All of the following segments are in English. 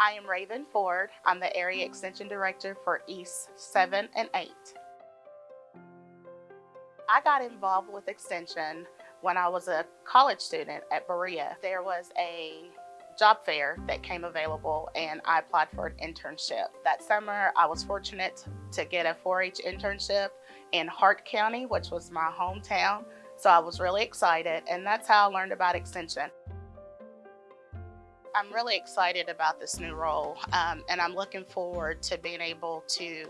I am Raven Ford. I'm the Area Extension Director for East 7 and 8. I got involved with Extension when I was a college student at Berea. There was a job fair that came available and I applied for an internship. That summer, I was fortunate to get a 4-H internship in Hart County, which was my hometown. So I was really excited and that's how I learned about Extension. I'm really excited about this new role um, and I'm looking forward to being able to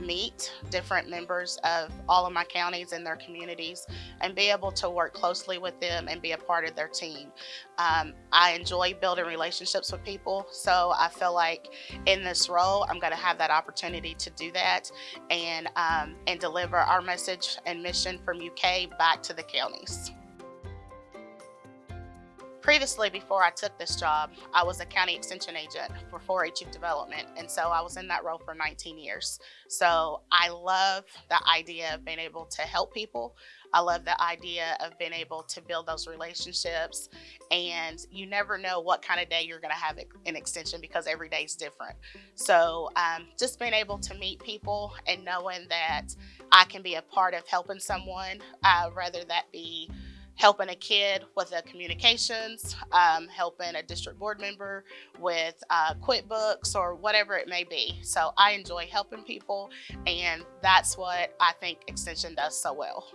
meet different members of all of my counties and their communities and be able to work closely with them and be a part of their team. Um, I enjoy building relationships with people so I feel like in this role I'm going to have that opportunity to do that and, um, and deliver our message and mission from UK back to the counties. Previously, before I took this job, I was a county extension agent for 4-H youth development, and so I was in that role for 19 years. So I love the idea of being able to help people. I love the idea of being able to build those relationships, and you never know what kind of day you're going to have an extension because every day is different. So um, just being able to meet people and knowing that I can be a part of helping someone, uh, whether that be helping a kid with the communications, um, helping a district board member with uh, QuickBooks or whatever it may be. So I enjoy helping people and that's what I think Extension does so well.